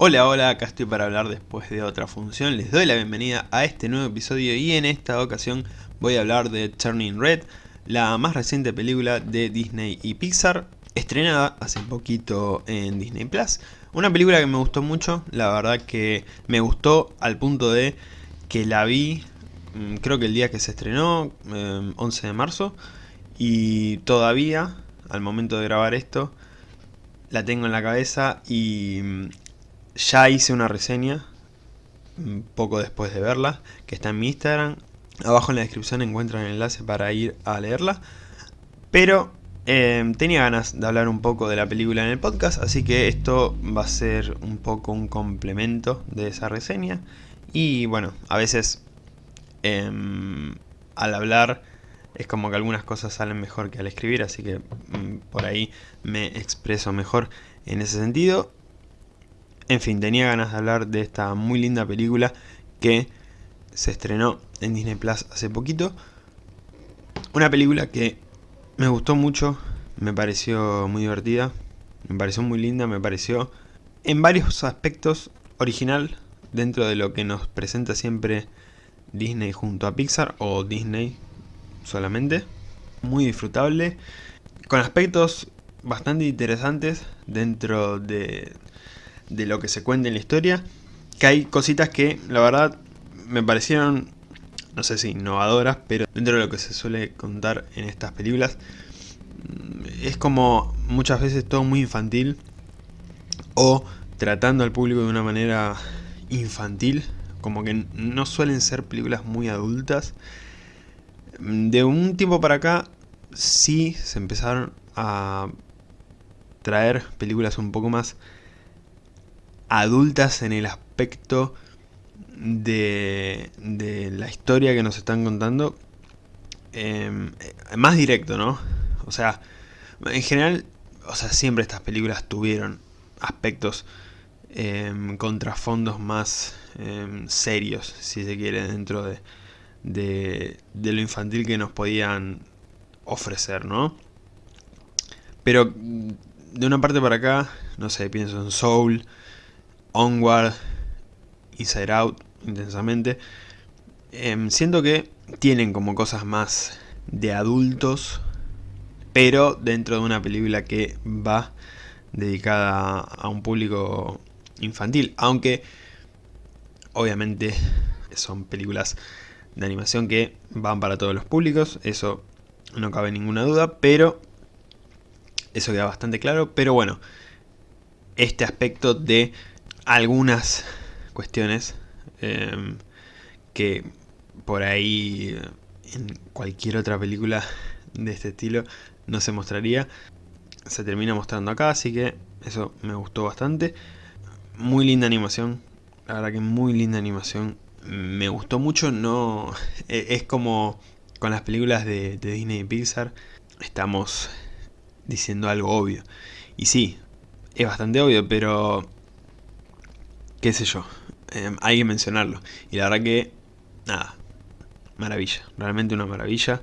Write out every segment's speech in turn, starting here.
Hola, hola, acá estoy para hablar después de otra función. Les doy la bienvenida a este nuevo episodio y en esta ocasión voy a hablar de Turning Red, la más reciente película de Disney y Pixar, estrenada hace poquito en Disney Plus. Una película que me gustó mucho, la verdad que me gustó al punto de que la vi, mm, creo que el día que se estrenó, 11 de marzo, y todavía, al momento de grabar esto, la tengo en la cabeza y mm, ya hice una reseña, un poco después de verla, que está en mi Instagram. Abajo en la descripción encuentran el enlace para ir a leerla. Pero eh, tenía ganas de hablar un poco de la película en el podcast, así que esto va a ser un poco un complemento de esa reseña. Y bueno, a veces em, al hablar es como que algunas cosas salen mejor que al escribir, así que mm, por ahí me expreso mejor en ese sentido. En fin, tenía ganas de hablar de esta muy linda película que se estrenó en Disney Plus hace poquito. Una película que me gustó mucho, me pareció muy divertida, me pareció muy linda, me pareció en varios aspectos original dentro de lo que nos presenta siempre Disney junto a Pixar o Disney solamente. Muy disfrutable, con aspectos bastante interesantes dentro de, de lo que se cuenta en la historia, que hay cositas que la verdad me parecieron, no sé si innovadoras, pero dentro de lo que se suele contar en estas películas, es como muchas veces todo muy infantil o tratando al público de una manera infantil, como que no suelen ser películas muy adultas. De un tiempo para acá sí se empezaron a traer películas un poco más adultas en el aspecto de, la historia que nos están contando. Em, más directo, ¿no? O sea, en general, o sea, siempre estas películas tuvieron aspectos eh, contrafondos más em, serios, si se quiere, dentro de, de, de, lo infantil que nos podían ofrecer, ¿no? Pero de una parte para acá, no sé, pienso en Soul, Onward, Inside Out, intensamente. Em, siento que tienen como cosas más de adultos, pero dentro de una película que va dedicada a un público infantil. Aunque, obviamente, son películas de animación que van para todos los públicos, eso no cabe ninguna duda, pero eso queda bastante claro. Pero bueno, este aspecto de algunas cuestiones em, que por ahí en cualquier otra película de este estilo no se mostraría. Se termina mostrando acá, así que eso me gustó bastante. Muy linda animación, la verdad que muy linda animación. Me gustó mucho, no e, es como con las películas de, de Disney y Pixar, estamos diciendo algo obvio. Y sí, es bastante obvio, pero qué sé yo, em, hay que mencionarlo. Y la verdad que, nada, maravilla, realmente una maravilla.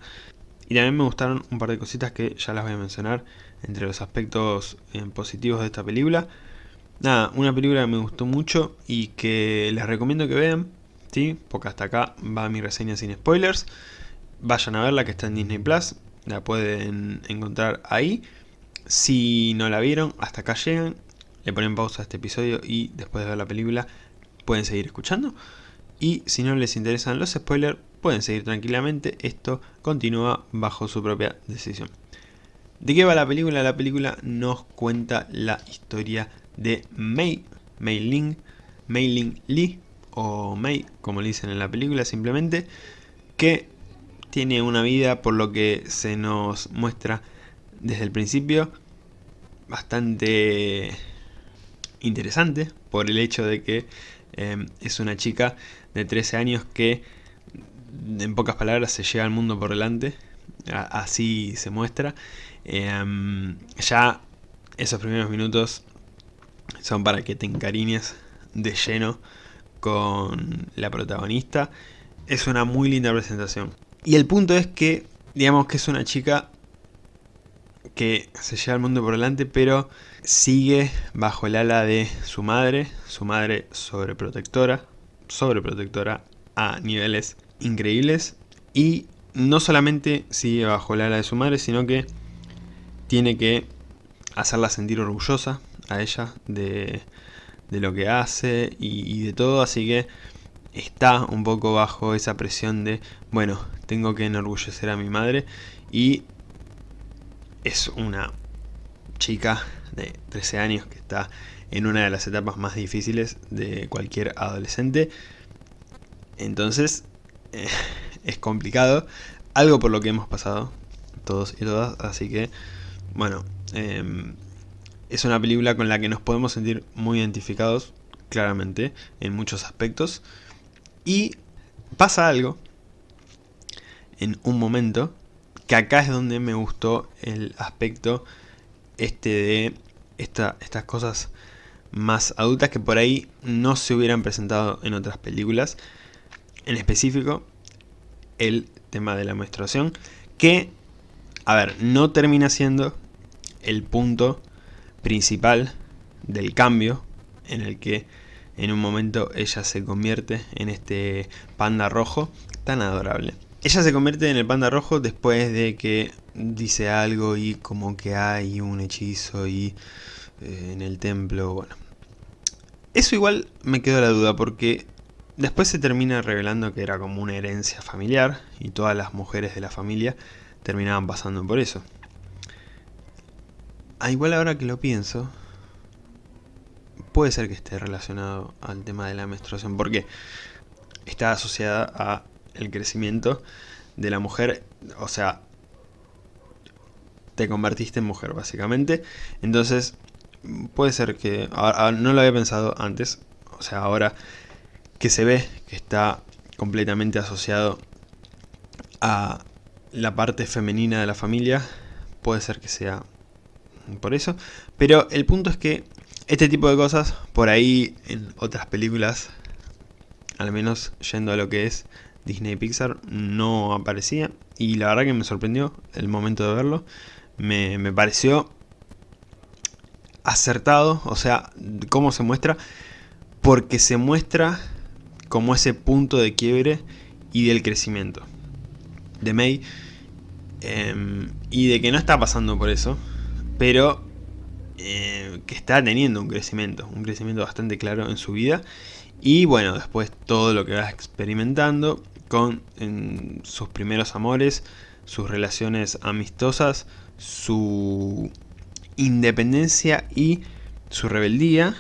Y también me gustaron un par de cositas que ya las voy a mencionar entre los aspectos em, positivos de esta película. Nada, una película que me gustó mucho y que les recomiendo que vean, ¿sí? Porque hasta acá va mi reseña sin spoilers. Vayan a verla que está en Disney Plus, la pueden encontrar ahí. Si no la vieron, hasta acá llegan le ponen pausa a este episodio y después de ver la película pueden seguir escuchando. Y si no les interesan los spoilers, pueden seguir tranquilamente, esto continúa bajo su propia decisión. ¿De qué va la película? La película nos cuenta la historia de Mei, Mei Ling, Mei Ling Li, o Mei, como le dicen en la película simplemente, que tiene una vida, por lo que se nos muestra desde el principio, bastante interesante por el hecho de que em, es una chica de 13 años que en pocas palabras se llega al mundo por delante, así se muestra. Em, ya esos primeros minutos son para que te encariñes de lleno con la protagonista. Es una muy linda presentación. Y el punto es que, digamos que es una chica que se lleva el mundo por delante, pero sigue bajo el ala de su madre, su madre sobreprotectora, sobreprotectora a niveles increíbles, y no solamente sigue bajo el ala de su madre, sino que tiene que hacerla sentir orgullosa a ella de, lo que hace y, de todo, así que está un poco bajo esa presión de, bueno, tengo que enorgullecer a mi madre y es una chica de 13 años que está en una de las etapas más difíciles de cualquier adolescente. Entonces, eh, es complicado. Algo por lo que hemos pasado todos y todas, así que, bueno, em, es una película con la que nos podemos sentir muy identificados, claramente, en muchos aspectos. Y pasa algo en un momento, que acá es donde me gustó el aspecto este de estas cosas más adultas que por ahí no se hubieran presentado en otras películas. En específico, el tema de la menstruación, que, a ver, no termina siendo el punto principal del cambio en el que en un momento ella se convierte en este panda rojo tan adorable. Ella se convierte en el panda rojo después de que dice algo y como que hay un hechizo y eh, en el templo, bueno. Eso igual me quedó la duda porque después se termina revelando que era como una herencia familiar y todas las mujeres de la familia terminaban pasando por eso. Ah, igual ahora que lo pienso, puede ser que esté relacionado al tema de la menstruación porque está asociada a el crecimiento de la mujer, o sea, te convertiste en mujer básicamente, entonces puede ser que, no lo había pensado antes, o sea, ahora que se ve que está completamente asociado a la parte femenina de la familia, puede ser que sea por eso, pero el punto es que este tipo de cosas, por ahí en otras películas, al menos yendo a lo que es Disney Pixar no aparecía. Y la verdad que me sorprendió el momento de verlo. Me, pareció acertado, o sea, cómo se muestra, porque se muestra como ese punto de quiebre y del crecimiento de May. Em, y de que no está pasando por eso, pero eh, que está teniendo un crecimiento, un crecimiento bastante claro en su vida. Y bueno, después todo lo que va experimentando con sus primeros amores, sus relaciones amistosas, su independencia y su rebeldía.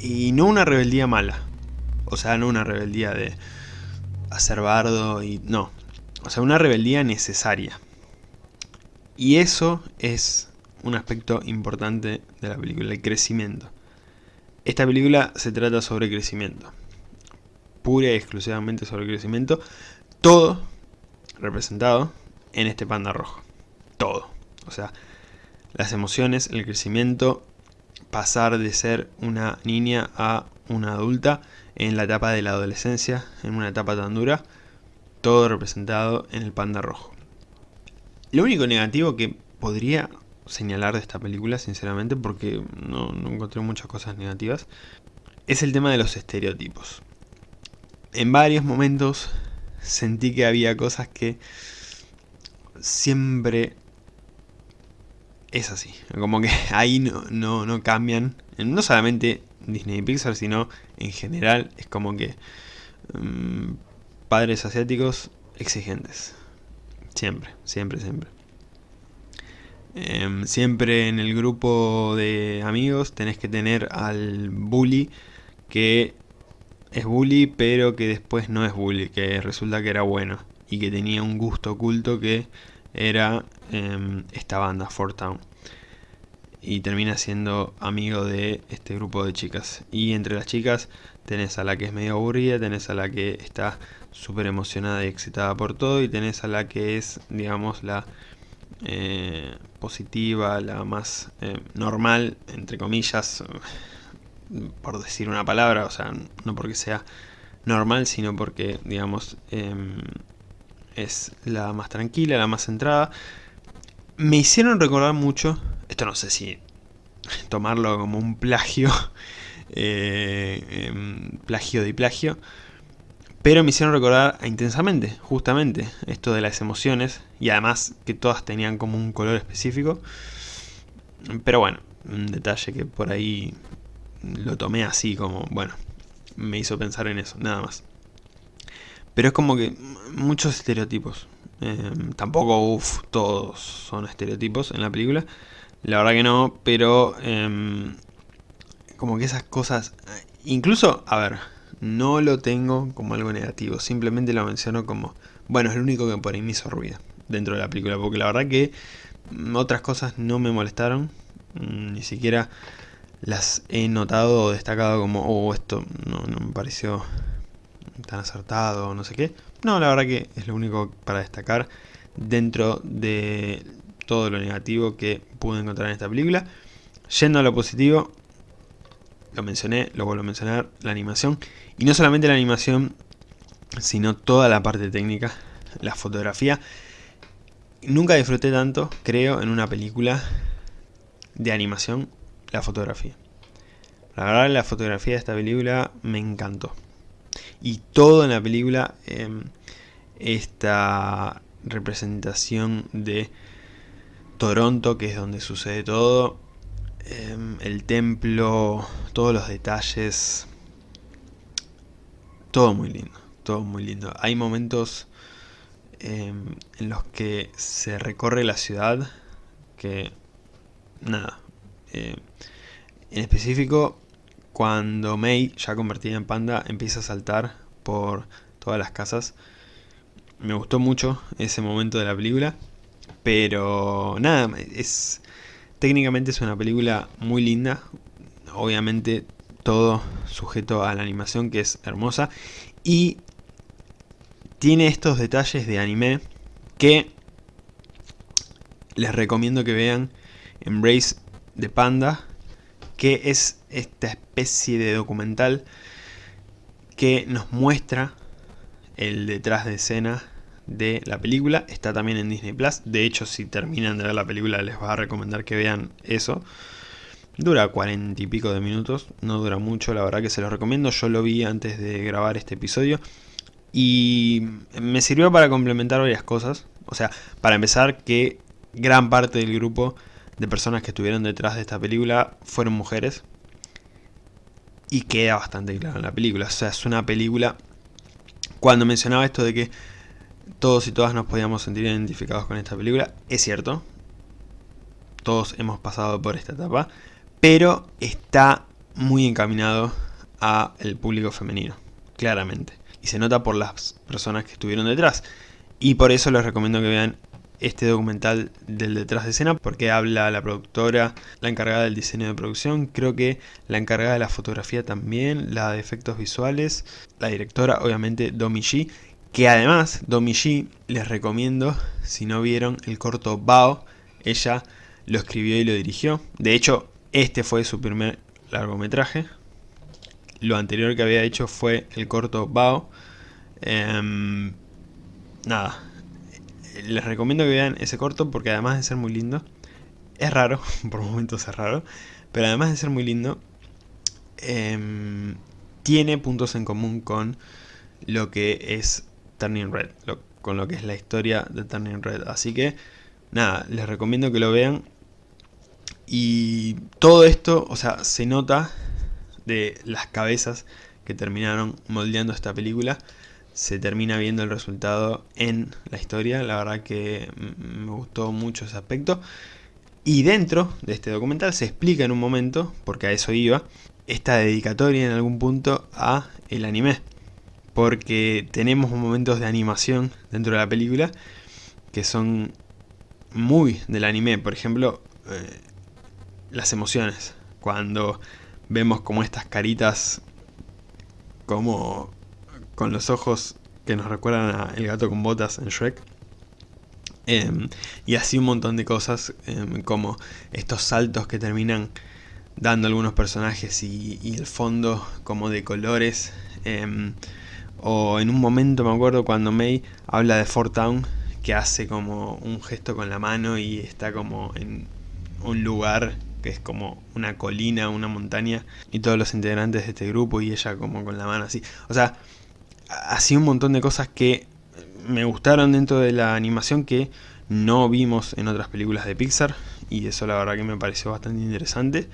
Y no una rebeldía mala. O sea, no una rebeldía de hacer bardo y... No. O sea, una rebeldía necesaria. Y eso es un aspecto importante de la película, el crecimiento. Esta película se trata sobre crecimiento pura y exclusivamente sobre el crecimiento, todo representado en este panda rojo. Todo. O sea, las emociones, el crecimiento, pasar de ser una niña a una adulta en la etapa de la adolescencia, en una etapa tan dura, todo representado en el panda rojo. Lo único negativo que podría señalar de esta película, sinceramente, porque no, no encontré muchas cosas negativas, es el tema de los estereotipos en varios momentos sentí que había cosas que siempre es así. Como que ahí no, no, cambian. No solamente Disney y Pixar, sino en general es como que mm, padres asiáticos exigentes. Siempre, siempre, siempre. Em, siempre en el grupo de amigos tenés que tener al bully que es bully, pero que después no es bully, que resulta que era bueno y que tenía un gusto oculto que era em, esta banda, Fort Town. Y termina siendo amigo de este grupo de chicas. Y entre las chicas tenés a la que es medio aburrida, tenés a la que está súper emocionada y excitada por todo, y tenés a la que es, digamos, la eh, positiva, la más eh, normal, entre comillas, por decir una palabra, o sea, no porque sea normal, sino porque, digamos, em, es la más tranquila, la más centrada. me hicieron recordar mucho, esto no sé si tomarlo como un plagio, eh, em, plagio de plagio, pero me hicieron recordar intensamente, justamente, esto de las emociones, y además que todas tenían como un color específico, pero bueno, un detalle que por ahí lo tomé así como, bueno, me hizo pensar en eso, nada más. Pero es como que muchos estereotipos. Em, tampoco, uff, todos son estereotipos en la película. La verdad que no, pero em, como que esas cosas... Incluso, a ver, no lo tengo como algo negativo. Simplemente lo menciono como... Bueno, es lo único que por ahí me hizo ruido dentro de la película. Porque la verdad que otras cosas no me molestaron. Ni siquiera las he notado o destacado como, oh, esto no, me pareció tan acertado, no sé qué. No, la verdad que es lo único para destacar dentro de todo lo negativo que pude encontrar en esta película. Yendo a lo positivo, lo mencioné, lo vuelvo a mencionar, la animación. Y no solamente la animación, sino toda la parte técnica, la fotografía. Nunca disfruté tanto, creo, en una película de animación la fotografía. La verdad la fotografía de esta película me encantó. Y todo en la película, em, esta representación de Toronto, que es donde sucede todo, em, el templo, todos los detalles, todo muy lindo, todo muy lindo. Hay momentos em, en los que se recorre la ciudad que, nada, eh, en específico, cuando Mei, ya convertida en panda, empieza a saltar por todas las casas. Me gustó mucho ese momento de la película. Pero nada, es técnicamente es una película muy linda. Obviamente todo sujeto a la animación que es hermosa. Y tiene estos detalles de anime que les recomiendo que vean. Embrace de Panda, que es esta especie de documental que nos muestra el detrás de escena de la película. Está también en Disney Plus. De hecho, si terminan de ver la película, les va a recomendar que vean eso. Dura cuarenta y pico de minutos, no dura mucho, la verdad que se los recomiendo. Yo lo vi antes de grabar este episodio y me sirvió para complementar varias cosas. O sea, para empezar, que gran parte del grupo de personas que estuvieron detrás de esta película fueron mujeres. Y queda bastante claro en la película. O sea, es una película... Cuando mencionaba esto de que todos y todas nos podíamos sentir identificados con esta película, es cierto. Todos hemos pasado por esta etapa. Pero está muy encaminado a el público femenino, claramente. Y se nota por las personas que estuvieron detrás. Y por eso les recomiendo que vean este documental del detrás de escena porque habla la productora, la encargada del diseño de producción, creo que la encargada de la fotografía también, la de efectos visuales, la directora obviamente Domi G, que además Domi G les recomiendo si no vieron el corto Bao, ella lo escribió y lo dirigió, de hecho este fue su primer largometraje, lo anterior que había hecho fue el corto Bao, em, nada, les recomiendo que vean ese corto porque además de ser muy lindo, es raro, por momentos es raro, pero además de ser muy lindo, em, tiene puntos en común con lo que es Turning Red, con lo que es la historia de Turning Red. Así que, nada, les recomiendo que lo vean. Y todo esto, o sea, se nota de las cabezas que terminaron moldeando esta película se termina viendo el resultado en la historia. La verdad que me gustó mucho ese aspecto. Y dentro de este documental se explica en un momento, porque a eso iba, esta dedicatoria en algún punto a el anime. Porque tenemos momentos de animación dentro de la película que son muy del anime. Por ejemplo, eh, las emociones. Cuando vemos como estas caritas como con los ojos que nos recuerdan a El gato con botas en Shrek. Em, y así un montón de cosas, em, como estos saltos que terminan dando algunos personajes y, el fondo como de colores. Em, o en un momento me acuerdo cuando May habla de Fort Town, que hace como un gesto con la mano y está como en un lugar que es como una colina, una montaña, y todos los integrantes de este grupo y ella como con la mano así. O sea, así un montón de cosas que me gustaron dentro de la animación que no vimos en otras películas de Pixar, y eso la verdad que me pareció bastante interesante,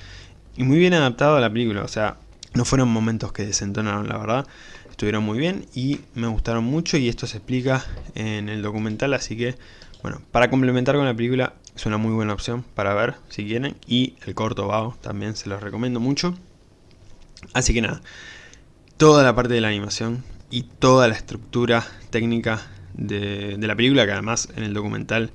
y muy bien adaptado a la película, o sea, no fueron momentos que desentonaron la verdad, estuvieron muy bien y me gustaron mucho y esto se explica en el documental, así que bueno, para complementar con la película es una muy buena opción para ver si quieren y el corto Bao también se los recomiendo mucho. Así que nada, toda la parte de la animación y toda la estructura técnica de, la película, que además en el documental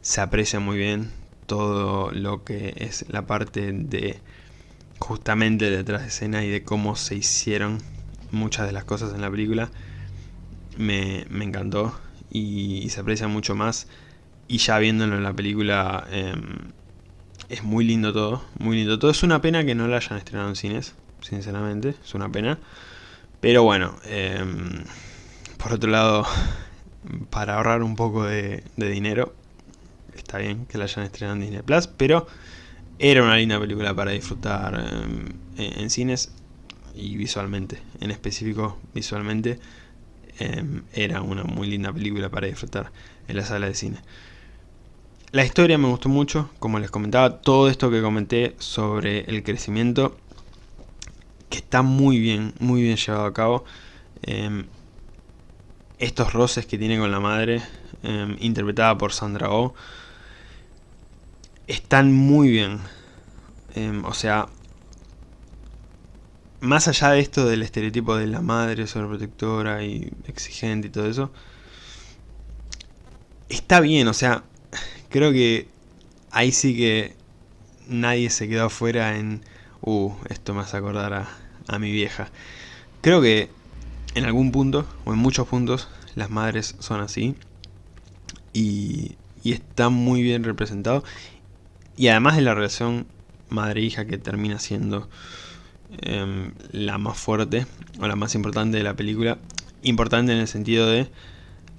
se aprecia muy bien todo lo que es la parte de justamente detrás de escena y de cómo se hicieron muchas de las cosas en la película me, encantó y, se aprecia mucho más y ya viéndolo en la película em, es muy lindo todo, muy lindo todo. Es una pena que no la hayan estrenado en cines, sinceramente, es una pena. Pero bueno, em, por otro lado, para ahorrar un poco de, dinero, está bien que la hayan estrenado en Disney Plus, pero era una linda película para disfrutar em, en cines y visualmente, en específico visualmente, em, era una muy linda película para disfrutar en la sala de cine. La historia me gustó mucho, como les comentaba, todo esto que comenté sobre el crecimiento, que está muy bien, muy bien llevado a cabo. Em, estos roces que tiene con la madre, em, interpretada por Sandra Oh, están muy bien. o sea, más allá de esto del estereotipo de la madre sobreprotectora y exigente y todo eso, está bien, o sea, creo que ahí sí que nadie se quedó afuera en, uh, esto me hace acordar a, a mi vieja. Creo que en algún punto, o en muchos puntos, las madres son así. Y, y está muy bien representado. Y además de la relación madre-hija que termina siendo Em, la más fuerte o la más importante de la película. Importante en el sentido de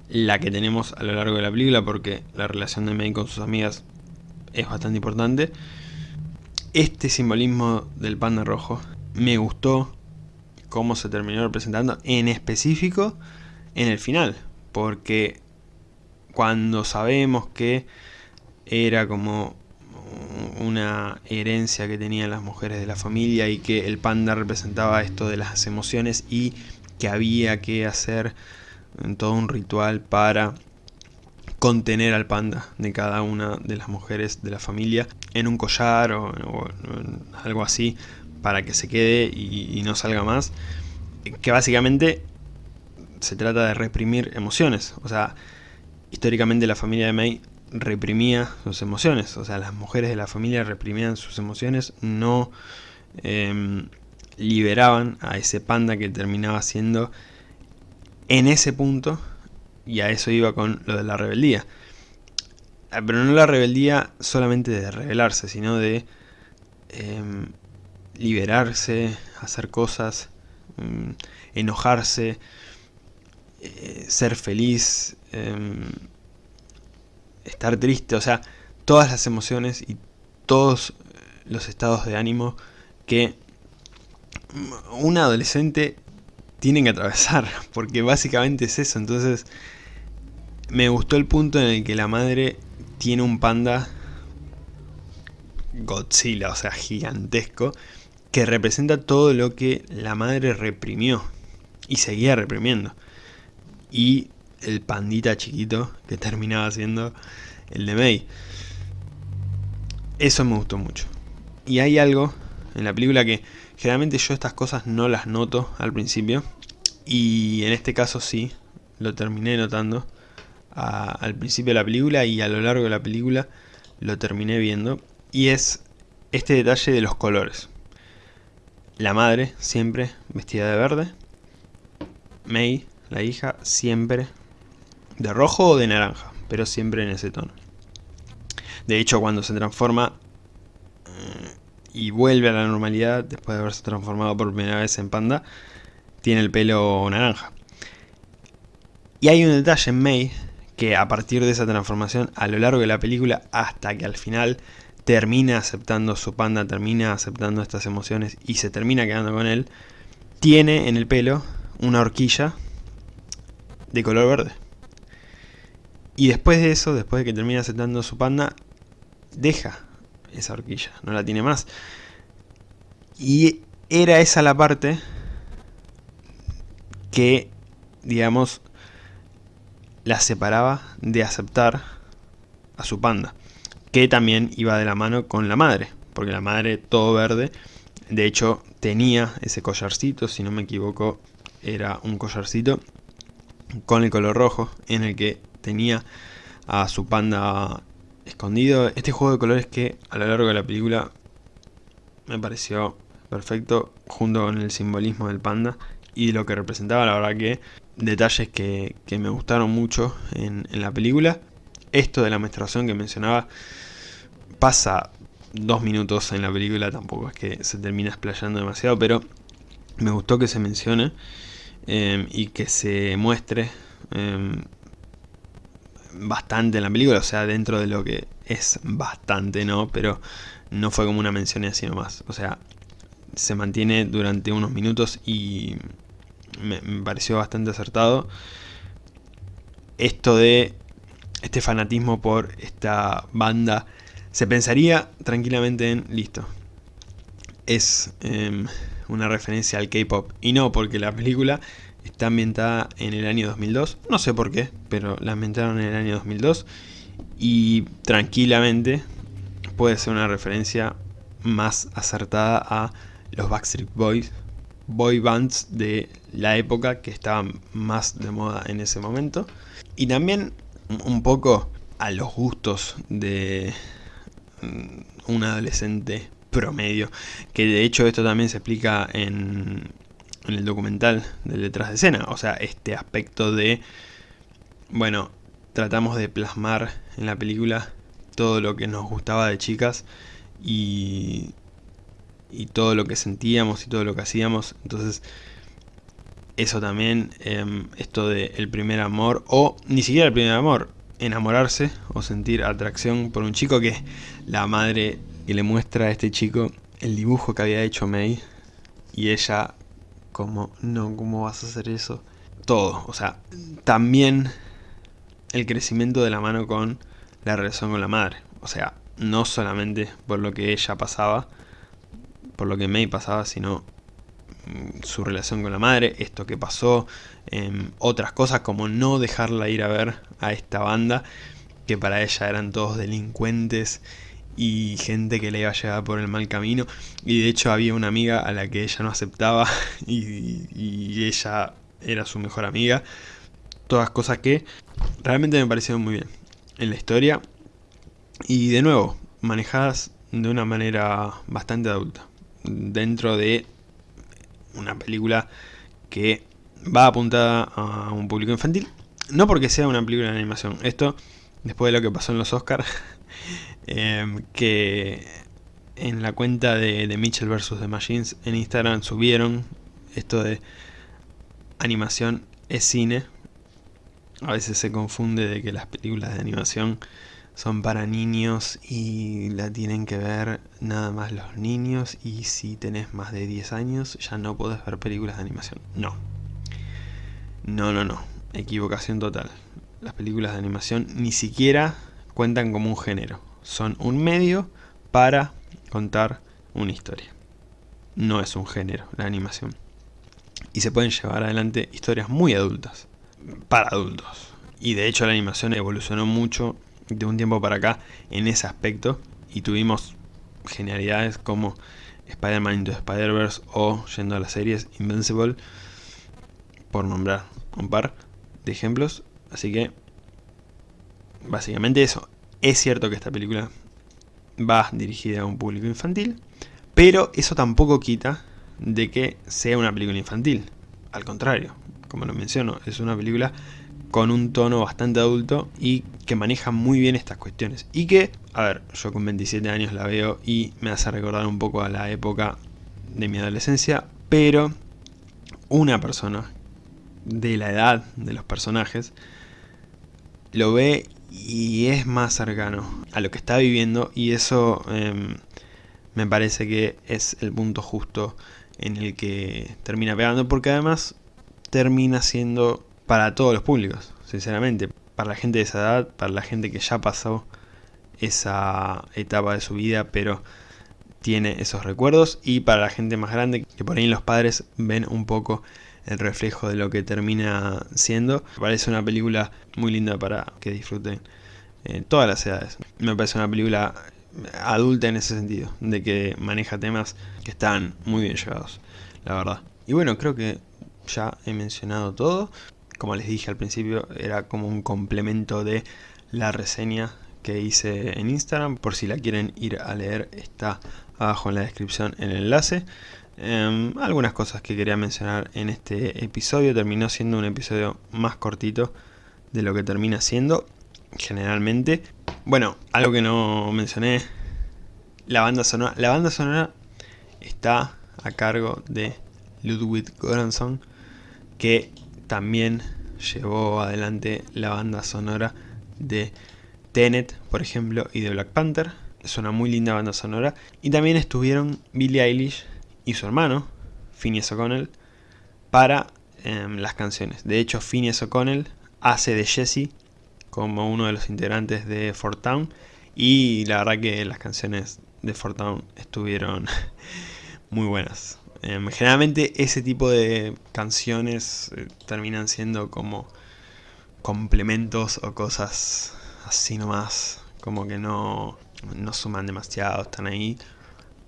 la que tenemos a lo largo de la película porque la relación de May con sus amigas es bastante importante. Este simbolismo del panda rojo me gustó cómo se terminó representando en específico en el final porque cuando sabemos que era como una herencia que tenían las mujeres de la familia y que el panda representaba esto de las emociones y que había que hacer todo un ritual para contener al panda de cada una de las mujeres de la familia en un collar o, algo así para que se quede y, no salga más. Que básicamente se trata de reprimir emociones. O sea históricamente la familia de May reprimía sus emociones, o sea, las mujeres de la familia reprimían sus emociones, no em, liberaban a ese panda que terminaba siendo en ese punto, y a eso iba con lo de la rebeldía. Ah, pero no la rebeldía solamente de rebelarse, sino de em, liberarse, hacer cosas, em, enojarse, eh, ser feliz, estar triste, o sea, todas las emociones y todos los estados de ánimo que un adolescente tiene que atravesar, porque básicamente es eso, entonces me gustó el punto en el que la madre tiene un panda Godzilla, o sea, gigantesco, que representa todo lo que la madre reprimió y seguía reprimiendo. Y el pandita chiquito que terminaba siendo el de May. Eso me gustó mucho. Y hay algo en la película que generalmente yo estas cosas no las noto al principio. Y en este caso sí, lo terminé notando al principio de la película y a lo largo de la película lo terminé viendo. Y es este detalle de los colores. La madre siempre vestida de verde. May, la hija, siempre de rojo o de naranja, pero siempre en ese tono. De hecho, cuando se transforma eh, y vuelve a la normalidad, después de haberse transformado por primera vez en panda, tiene el pelo naranja. Y hay un detalle en May que a partir de esa transformación, a lo largo de la película, hasta que al final termina aceptando su panda, termina aceptando estas emociones y se termina quedando con él, tiene en el pelo una horquilla de color verde. Y después de eso, después de que termina aceptando su panda, deja esa horquilla, no la tiene más. Y era esa la parte que, digamos, la separaba de aceptar a su panda. Que también iba de la mano con la madre, porque la madre todo verde, de hecho tenía ese collarcito, si no me equivoco era un collarcito con el color rojo en el que tenía a su panda escondido. Este juego de colores que a lo largo de la película me pareció perfecto junto con el simbolismo del panda y lo que representaba, la verdad que detalles que, me gustaron mucho en, en, la película. Esto de la menstruación que mencionaba pasa dos minutos en la película, tampoco es que se termina explayando demasiado, pero me gustó que se mencione eh, y que se muestre eh, bastante en la película, o sea, dentro de lo que es bastante, ¿no? Pero no fue como una mención así nomás, o sea, se mantiene durante unos minutos y me, pareció bastante acertado. Esto de este fanatismo por esta banda, se pensaría tranquilamente en, listo, es em, una referencia al K-pop. Y no, porque la película está ambientada en el año 2002. No sé por qué, pero la ambientaron en el año 2002. Y tranquilamente puede ser una referencia más acertada a los Backstreet Boys, boy bands de la época que estaban más de moda en ese momento. Y también un poco a los gustos de mm, un adolescente promedio. Que de hecho esto también se explica en, el documental de detrás de escena. O sea, este aspecto de, bueno, tratamos de plasmar en la película todo lo que nos gustaba de chicas y, y todo lo que sentíamos y todo lo que hacíamos. Entonces, eso también, em, esto de el primer amor, o ni siquiera el primer amor, enamorarse o sentir atracción por un chico que la madre que le muestra a este chico el dibujo que había hecho May y ella como, no, ¿cómo vas a hacer eso? Todo, o sea, también el crecimiento de la mano con la relación con la madre, o sea, no solamente por lo que ella pasaba, por lo que May pasaba, sino mm, su relación con la madre, esto que pasó, em, otras cosas como no dejarla ir a ver a esta banda, que para ella eran todos delincuentes y gente que le iba a llevar por el mal camino. Y de hecho había una amiga a la que ella no aceptaba y, ella era su mejor amiga. Todas cosas que realmente me parecieron muy bien en la historia. Y de nuevo, manejadas de una manera bastante adulta. Dentro de una película que va apuntada a un público infantil. No porque sea una película de animación. Esto, después de lo que pasó en los Oscars, Em, que en la cuenta de, de Mitchell vs. The Machines en Instagram subieron esto de animación es cine. A veces se confunde de que las películas de animación son para niños y la tienen que ver nada más los niños y si tenés más de 10 años ya no podés ver películas de animación. No. No, no, no. Equivocación total. Las películas de animación ni siquiera cuentan como un género son un medio para contar una historia. No es un género la animación. Y se pueden llevar adelante historias muy adultas, para adultos. Y de hecho la animación evolucionó mucho de un tiempo para acá en ese aspecto. Y tuvimos genialidades como Spider-Man Into Spider-Verse o, yendo a las series, Invincible, por nombrar un par de ejemplos. Así que, básicamente eso. Es cierto que esta película va dirigida a un público infantil, pero eso tampoco quita de que sea una película infantil. Al contrario, como lo menciono, es una película con un tono bastante adulto y que maneja muy bien estas cuestiones. Y que, a ver, yo con 27 años la veo y me hace recordar un poco a la época de mi adolescencia, pero una persona de la edad de los personajes lo ve y es más cercano a lo que está viviendo y eso em, me parece que es el punto justo en el que termina pegando porque además termina siendo para todos los públicos, sinceramente, para la gente de esa edad, para la gente que ya pasó esa etapa de su vida pero tiene esos recuerdos y para la gente más grande que por ahí los padres ven un poco el reflejo de lo que termina siendo. Me parece una película muy linda para que disfruten eh, todas las edades. Me parece una película adulta en ese sentido, de que maneja temas que están muy bien llevados, la verdad. Y bueno, creo que ya he mencionado todo. Como les dije al principio, era como un complemento de la reseña que hice en Instagram. Por si la quieren ir a leer, está abajo en la descripción el enlace. Em, algunas cosas que quería mencionar en este episodio. Terminó siendo un episodio más cortito de lo que termina siendo generalmente. Bueno, algo que no mencioné, la banda sonora. La banda sonora está a cargo de Ludwig Göransson, que también llevó adelante la banda sonora de Tenet, por ejemplo, y de Black Panther. Es una muy linda banda sonora. Y también estuvieron Billie Eilish y su hermano, Phineas O'Connell, para em, las canciones. De hecho, Phineas O'Connell hace de Jesse como uno de los integrantes de Fort Town. Y la verdad que las canciones de Fort Town estuvieron muy buenas. Em, generalmente ese tipo de canciones eh, terminan siendo como complementos o cosas así nomás. Como que no, no suman demasiado, están ahí.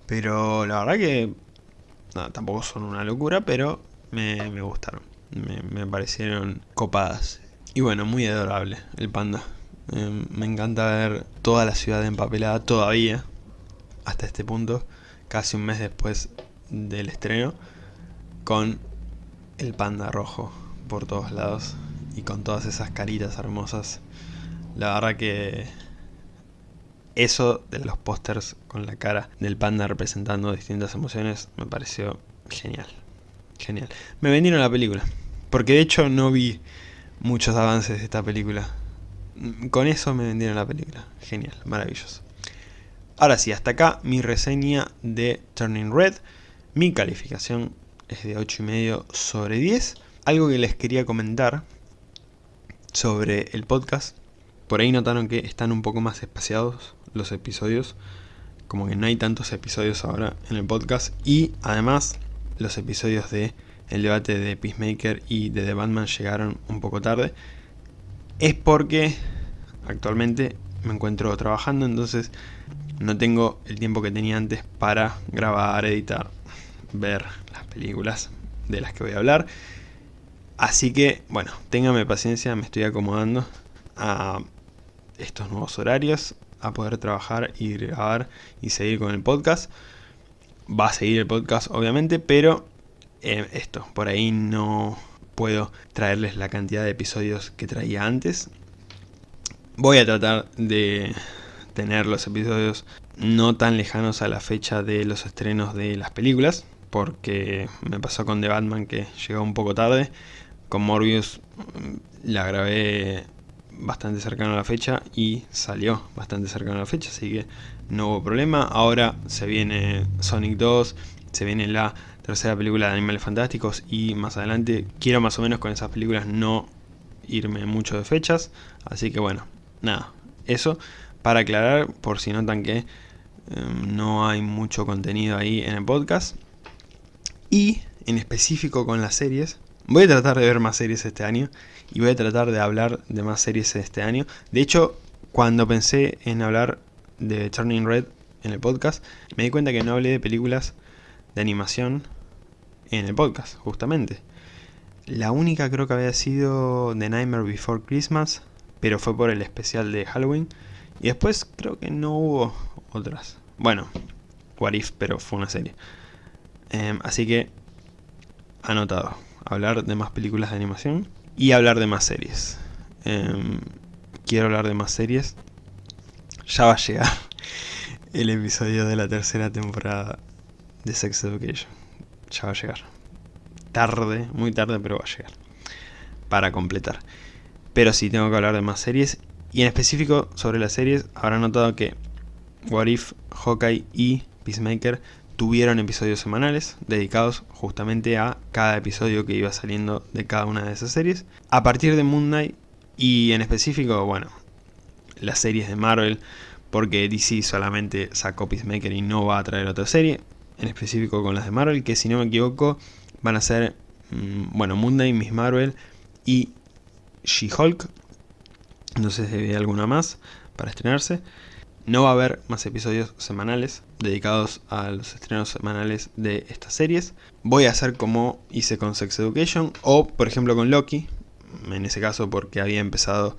Pero la verdad que tampoco son una locura, pero me, gustaron. Me, me, parecieron copadas. Y bueno, muy adorable el panda. Em, me encanta ver toda la ciudad empapelada todavía, hasta este punto, casi un mes después del estreno, con el panda rojo por todos lados y con todas esas caritas hermosas. La verdad que eso de los pósters con la cara del panda representando distintas emociones me pareció genial. Genial. Me vendieron la película. Porque de hecho no vi muchos avances de esta película. Con eso me vendieron la película. Genial, maravilloso. Ahora sí, hasta acá mi reseña de Turning Red. Mi calificación es de 8,5 sobre 10. Algo que les quería comentar sobre el podcast. Por ahí notaron que están un poco más espaciados los episodios. Como que no hay tantos episodios ahora en el podcast. Y además los episodios de el debate de Peacemaker y de The Batman llegaron un poco tarde. Es porque actualmente me encuentro trabajando, entonces no tengo el tiempo que tenía antes para grabar, editar, ver las películas de las que voy a hablar. Así que, bueno, téngame paciencia, me estoy acomodando a estos nuevos horarios a poder trabajar y grabar y seguir con el podcast. Va a seguir el podcast obviamente, pero eh, esto, por ahí no puedo traerles la cantidad de episodios que traía antes. Voy a tratar de tener los episodios no tan lejanos a la fecha de los estrenos de las películas, porque me pasó con The Batman que llegó un poco tarde. Con Morbius mm, la grabé bastante cercano a la fecha y salió bastante cercano a la fecha, así que no hubo problema. Ahora se viene Sonic 2, se viene la tercera película de Animales Fantásticos y más adelante quiero más o menos con esas películas no irme mucho de fechas, así que bueno, nada, eso para aclarar por si notan que em, no hay mucho contenido ahí en el podcast. Y en específico con las series, Voy a tratar de ver más series este año y voy a tratar de hablar de más series este año. De hecho, cuando pensé en hablar de Turning Red en el podcast, me di cuenta que no hablé de películas de animación en el podcast, justamente. La única creo que había sido The Nightmare Before Christmas, pero fue por el especial de Halloween. Y después creo que no hubo otras. Bueno, What If, pero fue una serie. Em, así que, anotado hablar de más películas de animación y hablar de más series. Em, quiero hablar de más series. Ya va a llegar el episodio de la tercera temporada de Sex Education. Ya va a llegar. Tarde, muy tarde, pero va a llegar. Para completar. Pero sí, tengo que hablar de más series. Y en específico sobre las series, habrán notado que What If, Hawkeye y Peacemaker tuvieron episodios semanales dedicados justamente a cada episodio que iba saliendo de cada una de esas series. A partir de Moon Knight y en específico, bueno, las series de Marvel, porque DC solamente sacó Peacemaker y no va a traer otra serie, en específico con las de Marvel, que si no me equivoco van a ser, mm, bueno, Moon Knight, Miss Marvel y She-Hulk. No sé si hay alguna más para estrenarse. No va a haber más episodios semanales dedicados a los estrenos semanales de estas series. Voy a hacer como hice con Sex Education o por ejemplo con Loki. En ese caso porque había empezado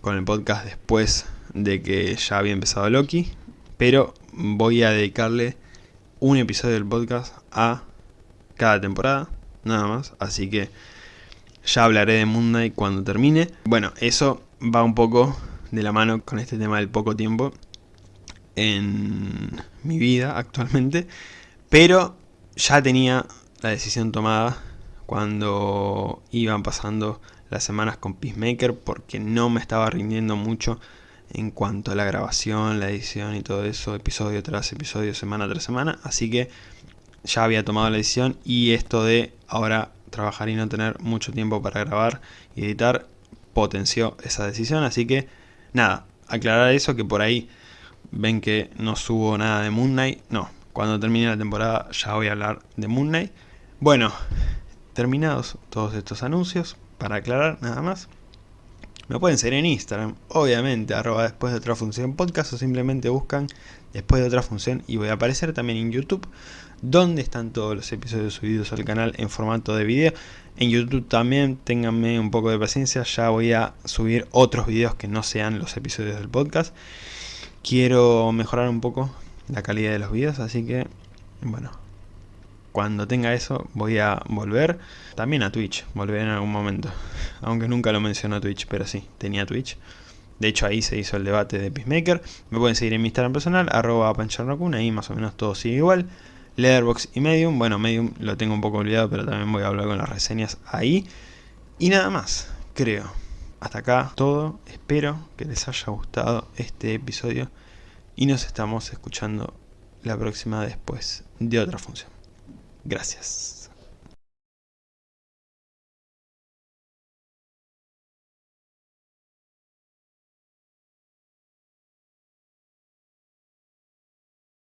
con el podcast después de que ya había empezado Loki. Pero voy a dedicarle un episodio del podcast a cada temporada. Nada más. Así que ya hablaré de Moon Knight cuando termine. Bueno, eso va un poco de la mano con este tema del poco tiempo en mi vida actualmente, pero ya tenía la decisión tomada cuando iban pasando las semanas con Peacemaker porque no me estaba rindiendo mucho en cuanto a la grabación, la edición y todo eso, episodio tras episodio, semana tras semana, así que ya había tomado la decisión y esto de ahora trabajar y no tener mucho tiempo para grabar y editar potenció esa decisión, así que Nada, aclarar eso que por ahí ven que no subo nada de Moon Knight. No, cuando termine la temporada ya voy a hablar de Moon Knight. Bueno, terminados todos estos anuncios, para aclarar nada más. Me pueden seguir en Instagram, obviamente, arroba después de otra función podcast o simplemente buscan después de otra función y voy a aparecer también en YouTube, donde están todos los episodios subidos al canal en formato de video. En YouTube también, ténganme un poco de paciencia, ya voy a subir otros videos que no sean los episodios del podcast. Quiero mejorar un poco la calidad de los videos, así que, bueno, cuando tenga eso voy a volver también a Twitch, volver en algún momento. Aunque nunca lo mencionó Twitch, pero sí, tenía Twitch. De hecho ahí se hizo el debate de Peacemaker. Me pueden seguir en mi Instagram personal, arroba pancharnokun, ahí más o menos todo sigue igual. Leatherbox y Medium, bueno Medium lo tengo un poco olvidado, pero también voy a hablar con las reseñas ahí. Y nada más, creo. Hasta acá todo, espero que les haya gustado este episodio y nos estamos escuchando la próxima después de otra función. Gracias.